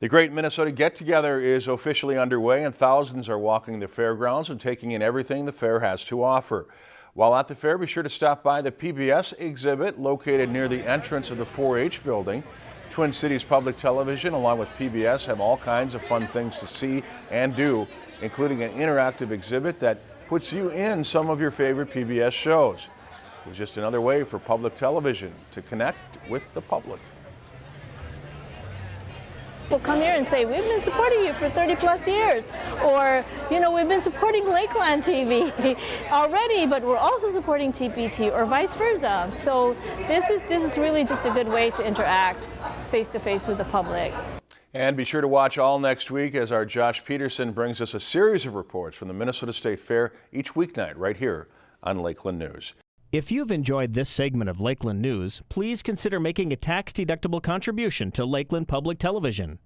The Great Minnesota Get Together is officially underway and thousands are walking the fairgrounds and taking in everything the fair has to offer. While at the fair, be sure to stop by the PBS exhibit located near the entrance of the 4-H building. Twin Cities Public Television along with PBS have all kinds of fun things to see and do, including an interactive exhibit that puts you in some of your favorite PBS shows. It was just another way for public television to connect with the public will come here and say, we've been supporting you for 30 plus years. Or, you know, we've been supporting Lakeland TV already, but we're also supporting TPT or vice versa. So this is, this is really just a good way to interact face to face with the public. And be sure to watch all next week as our Josh Peterson brings us a series of reports from the Minnesota State Fair each weeknight right here on Lakeland News. If you've enjoyed this segment of Lakeland News, please consider making a tax-deductible contribution to Lakeland Public Television.